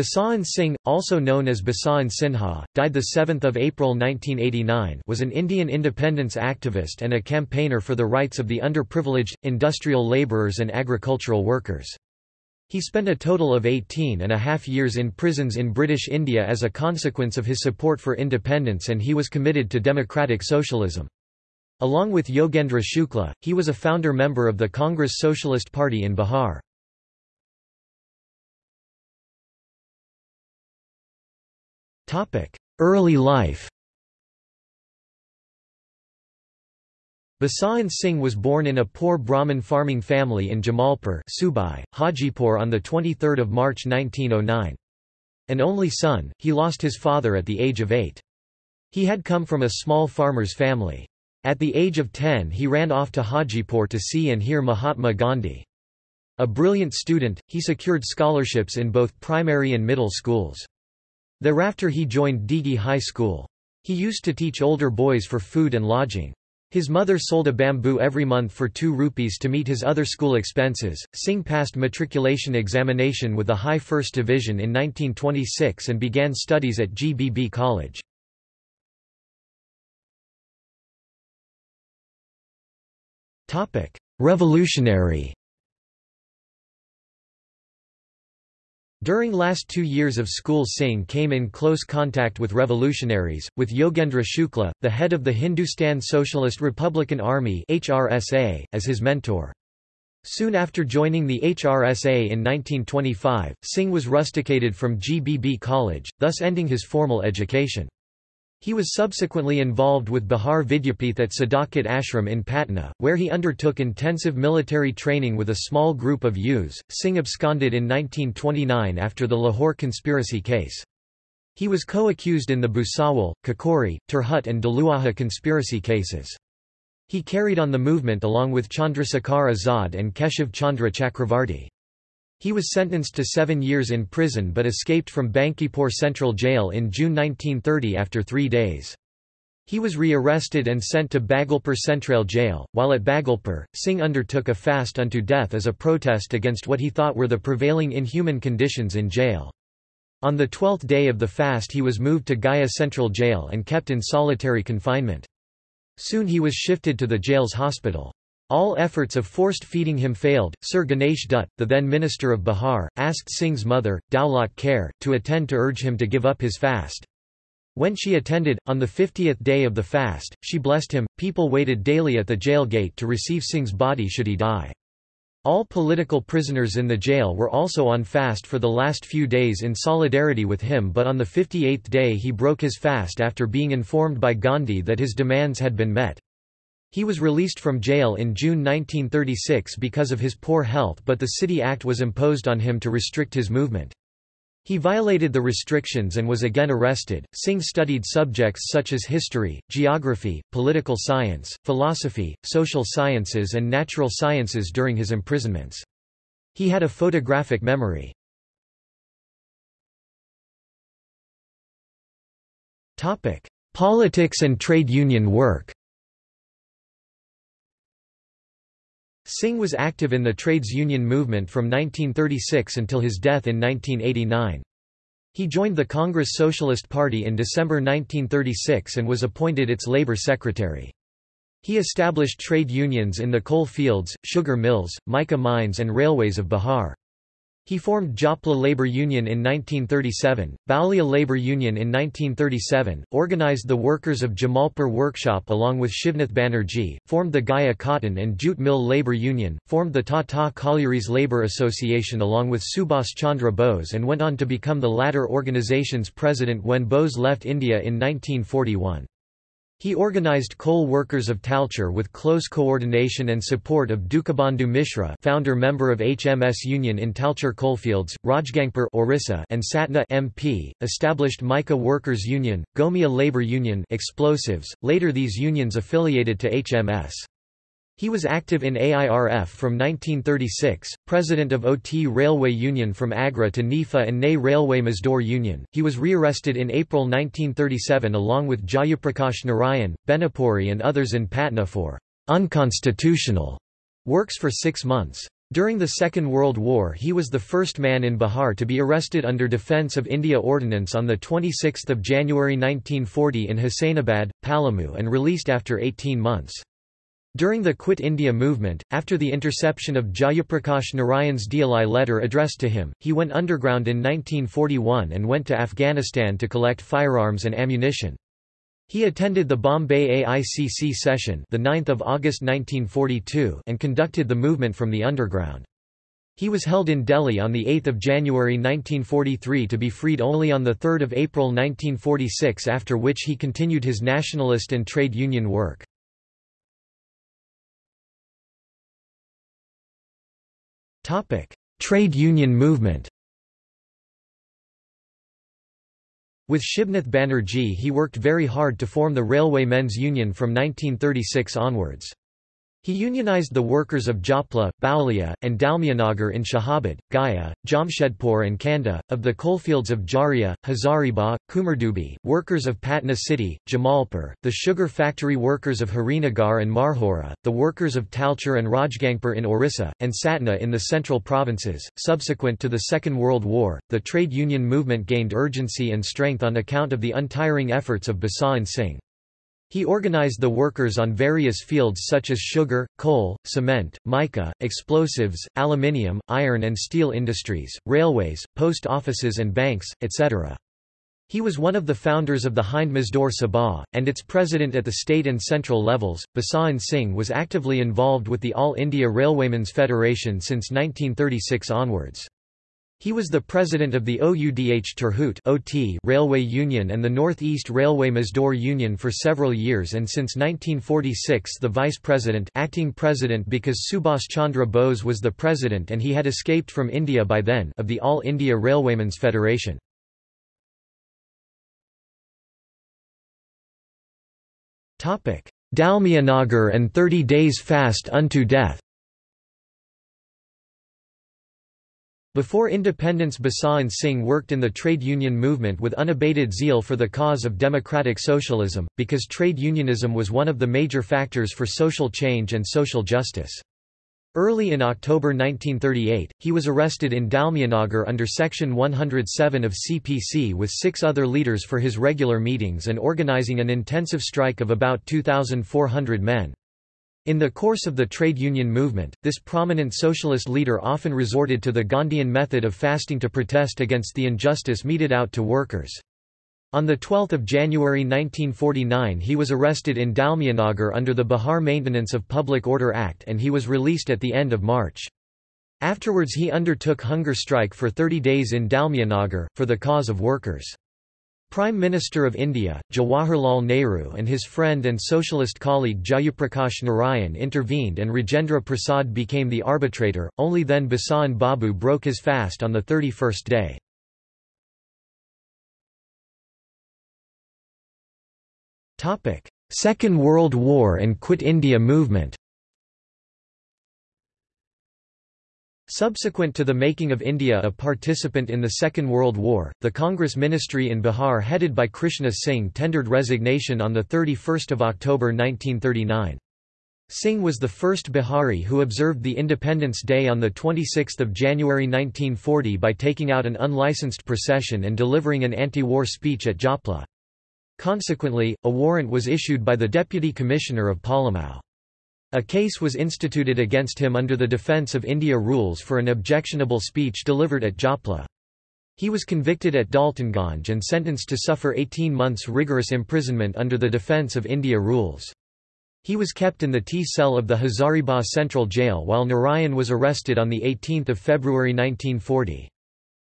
Basant Singh, also known as Basant Sinha, died 7 April 1989 was an Indian independence activist and a campaigner for the rights of the underprivileged, industrial labourers and agricultural workers. He spent a total of 18 and a half years in prisons in British India as a consequence of his support for independence and he was committed to democratic socialism. Along with Yogendra Shukla, he was a founder member of the Congress Socialist Party in Bihar. Early life Basant Singh was born in a poor Brahmin farming family in Jamalpur Subai, Hajipur on 23 March 1909. An only son, he lost his father at the age of eight. He had come from a small farmer's family. At the age of 10 he ran off to Hajipur to see and hear Mahatma Gandhi. A brilliant student, he secured scholarships in both primary and middle schools. Thereafter he joined Digi High School. He used to teach older boys for food and lodging. His mother sold a bamboo every month for 2 rupees to meet his other school expenses. Singh passed matriculation examination with a high first division in 1926 and began studies at GBB College. Revolutionary During last two years of school Singh came in close contact with revolutionaries, with Yogendra Shukla, the head of the Hindustan Socialist Republican Army HSRA, as his mentor. Soon after joining the HSRA in 1925, Singh was rusticated from GBB College, thus ending his formal education. He was subsequently involved with Bihar Vidyapith at Sadakat Ashram in Patna, where he undertook intensive military training with a small group of youths. Singh absconded in 1929 after the Lahore conspiracy case. He was co-accused in the Bhusawal, Kakori, Tirhut and Daluaja conspiracy cases. He carried on the movement along with Chandrasekhar Azad and Keshav Chandra Chakravarti. He was sentenced to seven years in prison but escaped from Bankipore Central Jail in June 1930 after three days. He was re-arrested and sent to Bhagalpur Central Jail. While at Bhagalpur, Singh undertook a fast unto death as a protest against what he thought were the prevailing inhuman conditions in jail. On the twelfth day of the fast he was moved to Gaya Central Jail and kept in solitary confinement. Soon he was shifted to the jail's hospital. All efforts of forced feeding him failed. Sir Ganesh Dutt, the then minister of Bihar, asked Singh's mother, Daulat Khair, to attend to urge him to give up his fast. When she attended, on the 50th day of the fast, she blessed him. People waited daily at the jail gate to receive Singh's body should he die. All political prisoners in the jail were also on fast for the last few days in solidarity with him but on the 58th day he broke his fast after being informed by Gandhi that his demands had been met. He was released from jail in June 1936 because of his poor health but the City Act was imposed on him to restrict his movement. He violated the restrictions and was again arrested. Singh studied subjects such as history, geography, political science, philosophy, social sciences and natural sciences during his imprisonments. He had a photographic memory. Politics and trade union work Singh was active in the trades union movement from 1936 until his death in 1989. He joined the Congress Socialist Party in December 1936 and was appointed its labor secretary. He established trade unions in the coal fields, sugar mills, mica mines and railways of Bihar. He formed Japla Labour Union in 1937, Baulia Labour Union in 1937, organised the workers of Jamalpur Workshop along with Shibnath Banerjee, formed the Gaya Cotton and Jute Mill Labour Union, formed the Tata Collieries Labour Association along with Subhas Chandra Bose and went on to become the latter organization's president when Bose left India in 1941. He organized coal workers of Talcher with close coordination and support of Dukhabandhu Mishra founder member of HMS Union in Talcher coalfields, Rajgangpur Orissa and Satna MP, established Mica Workers Union, Gomia Labour Union explosives, later these unions affiliated to HMS. He was active in AIRF from 1936, president of OT Railway Union from Agra to Nifa and Ney Railway Mazdoor Union. He was rearrested in April 1937 along with Jayaprakash Narayan, Benipuri and others in Patna for unconstitutional works for six months. During the Second World War he was the first man in Bihar to be arrested under Defence of India Ordinance on 26 January 1940 in Hussainabad, Palamu and released after 18 months. During the Quit India movement, after the interception of Jayaprakash Narayan's DLI letter addressed to him, he went underground in 1941 and went to Afghanistan to collect firearms and ammunition. He attended the Bombay AICC session the 9th of August 1942 and conducted the movement from the underground. He was held in Delhi on 8 January 1943 to be freed only on 3 April 1946 after which he continued his nationalist and trade union work. Trade union movement With Shibnath Banerjee he worked very hard to form the Railway Men's Union from 1936 onwards. He unionized the workers of Japla, Baulia, and Dalmianagar in Shahabad, Gaya, Jamshedpur and Kanda, of the coalfields of Jharia, Hazaribagh, Kumardubi, workers of Patna city, Jamalpur, the sugar factory workers of Harinagar and Marhora, the workers of Talcher and Rajgangpur in Orissa, and Satna in the central provinces. Subsequent to the Second World War, the trade union movement gained urgency and strength on account of the untiring efforts of Basant Singh. He organized the workers on various fields such as sugar, coal, cement, mica, explosives, aluminium, iron and steel industries, railways, post offices and banks, etc. He was one of the founders of the Hind Mazdoor Sabha, and its president at the state and central levels. Basant Singh was actively involved with the All India Railwaymen's Federation since 1936 onwards. He was the president of the Oudh Tirhut (OT) Railway Union and the North East Railway Mazdoor Union for several years and since 1946 the vice president acting president because Subhas Chandra Bose was the president and he had escaped from India by then of the All India Railwaymen's Federation. Dalmianagar and 30 days fast unto death Before independence Basant Singh worked in the trade union movement with unabated zeal for the cause of democratic socialism, because trade unionism was one of the major factors for social change and social justice. Early in October 1938, he was arrested in Dalmianagar under Section 107 of CPC with six other leaders for his regular meetings and organizing an intensive strike of about 2,400 men. In the course of the trade union movement, this prominent socialist leader often resorted to the Gandhian method of fasting to protest against the injustice meted out to workers. On 12 January 1949 he was arrested in Dalmianagar under the Bihar Maintenance of Public Order Act and he was released at the end of March. Afterwards he undertook hunger strike for 30 days in Dalmianagar, for the cause of workers. Prime Minister of India, Jawaharlal Nehru and his friend and socialist colleague Jayaprakash Narayan intervened and Rajendra Prasad became the arbitrator, only then Basant Babu broke his fast on the 31st day. Second World War and Quit India movement Subsequent to the making of India a participant in the Second World War, the Congress ministry in Bihar headed by Krishna Singh tendered resignation on 31 October 1939. Singh was the first Bihari who observed the Independence Day on 26 January 1940 by taking out an unlicensed procession and delivering an anti-war speech at Japla. Consequently, a warrant was issued by the Deputy Commissioner of Palamau. A case was instituted against him under the Defence of India rules for an objectionable speech delivered at Japla. He was convicted at Daltonganj and sentenced to suffer 18 months rigorous imprisonment under the Defence of India rules. He was kept in the T-cell of the Hazaribagh Central Jail while Narayan was arrested on 18 February 1940.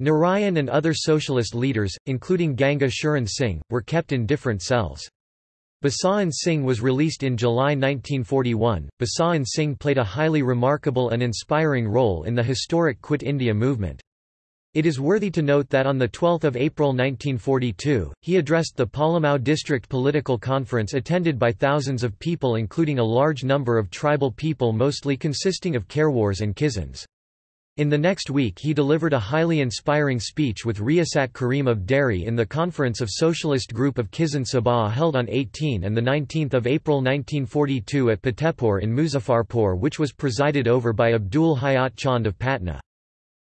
Narayan and other socialist leaders, including Ganga Charan Singh, were kept in different cells. Basant Singh was released in July 1941. Basant Singh played a highly remarkable and inspiring role in the historic Quit India movement. It is worthy to note that on 12 April 1942, he addressed the Palamau District Political Conference attended by thousands of people including a large number of tribal people mostly consisting of Khairwars and Kizans. In the next week he delivered a highly inspiring speech with Riyasat Karim of Dehri in the Conference of Socialist Group of Kisan Sabha held on 18 and 19 April 1942 at Fatehpur in Muzaffarpur which was presided over by Abdul Hayat Chand of Patna.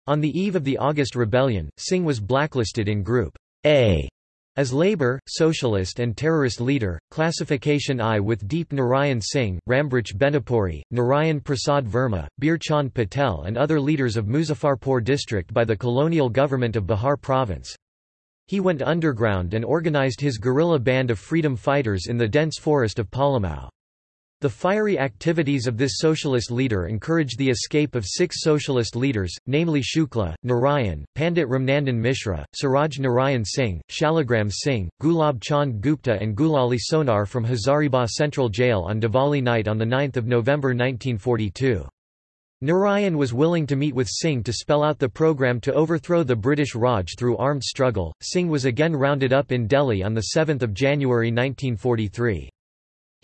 On the eve of the August Rebellion, Singh was blacklisted in Group A as Labour, Socialist and Terrorist Leader, Classification I with Deep Narayan Singh, Rambriksh Benipuri, Narayan Prasad Verma, Bir Chand Patel and other leaders of Muzaffarpur district by the colonial government of Bihar province. He went underground and organised his guerrilla band of freedom fighters in the dense forest of Palamau. The fiery activities of this socialist leader encouraged the escape of six socialist leaders, namely Shukla, Narayan, Pandit Ramnandan Mishra, Suraj Narayan Singh, Shaligram Singh, Gulab Chand Gupta and Gulali Sonar from Hazaribagh Central Jail on Diwali night on 9 November 1942. Narayan was willing to meet with Singh to spell out the program to overthrow the British Raj through armed struggle. Singh was again rounded up in Delhi on 7 January 1943.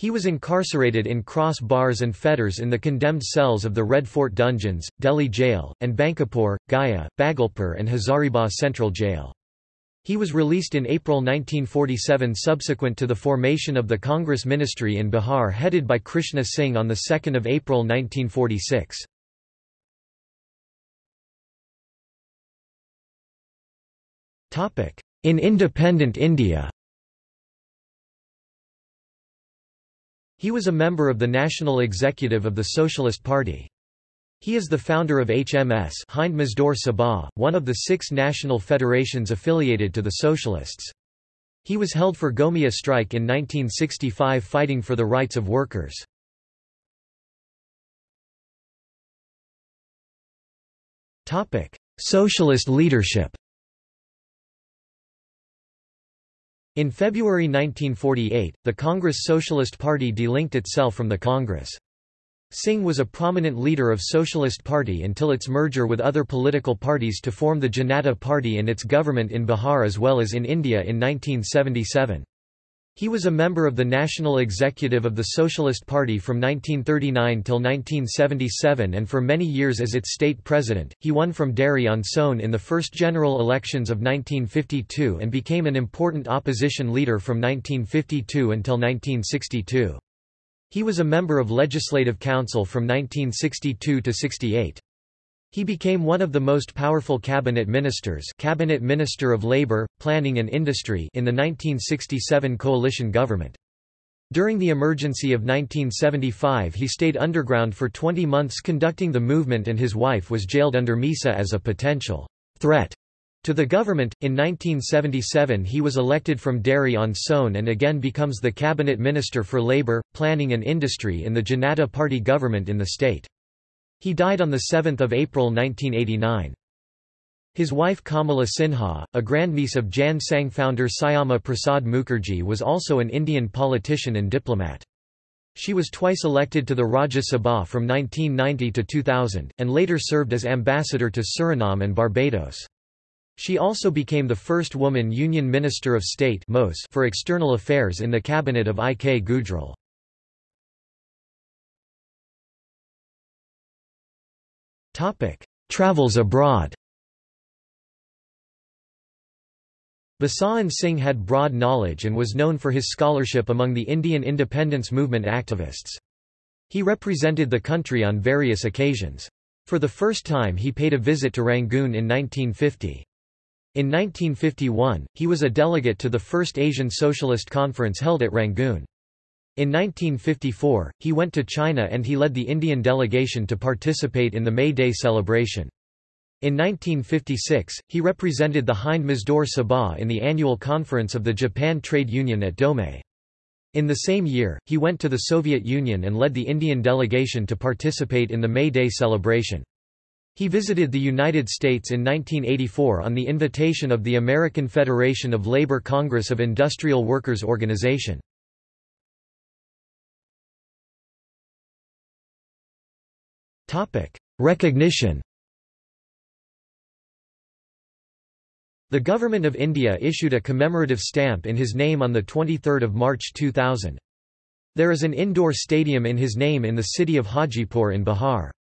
He was incarcerated in cross bars and fetters in the condemned cells of the Red Fort dungeons, Delhi Jail, and Bankipore, Gaya, Bhagalpur and Hazaribagh Central Jail. He was released in April 1947 subsequent to the formation of the Congress ministry in Bihar headed by Krishna Singh on 2 April 1946. In independent India He was a member of the National Executive of the Socialist Party. He is the founder of HMS Hind Mazdoor Sabha, one of the six national federations affiliated to the Socialists. He was held for Gomia strike in 1965 fighting for the rights of workers. Socialist leadership In February 1948, the Congress Socialist Party delinked itself from the Congress. Singh was a prominent leader of Socialist Party until its merger with other political parties to form the Janata Party and its government in Bihar as well as in India in 1977. He was a member of the National Executive of the Socialist Party from 1939 till 1977 and for many years as its state president. He won from Dehri on in the first general elections of 1952 and became an important opposition leader from 1952 until 1962. He was a member of Legislative Council from 1962 to 68. He became one of the most powerful cabinet ministers cabinet minister of labor, planning and industry in the 1967 coalition government. During the emergency of 1975 he stayed underground for 20 months conducting the movement and his wife was jailed under MISA as a potential threat to the government. In 1977 he was elected from Dehri on Sone and again becomes the cabinet minister for labor, planning and industry in the Janata Party government in the state. He died on 7 April 1989. His wife Kamala Sinha, a grandniece of Jan Sangh founder Syama Prasad Mukherjee was also an Indian politician and diplomat. She was twice elected to the Rajya Sabha from 1990 to 2000, and later served as ambassador to Suriname and Barbados. She also became the first woman Union Minister of State for External Affairs in the cabinet of I. K. Gujral. Topic: Travels abroad. Basant Singh had broad knowledge and was known for his scholarship among the Indian independence movement activists. He represented the country on various occasions. For the first time he paid a visit to Rangoon in 1950. In 1951, he was a delegate to the first Asian Socialist Conference held at Rangoon. In 1954, he went to China and he led the Indian delegation to participate in the May Day celebration. In 1956, he represented the Hind Mazdoor Sabha in the annual conference of the Japan Trade Union at Domei. In the same year, he went to the Soviet Union and led the Indian delegation to participate in the May Day celebration. He visited the United States in 1984 on the invitation of the American Federation of Labor Congress of Industrial Workers Organization. Recognition The Government of India issued a commemorative stamp in his name on 23 March 2000. There is an indoor stadium in his name in the city of Hajipur in Bihar.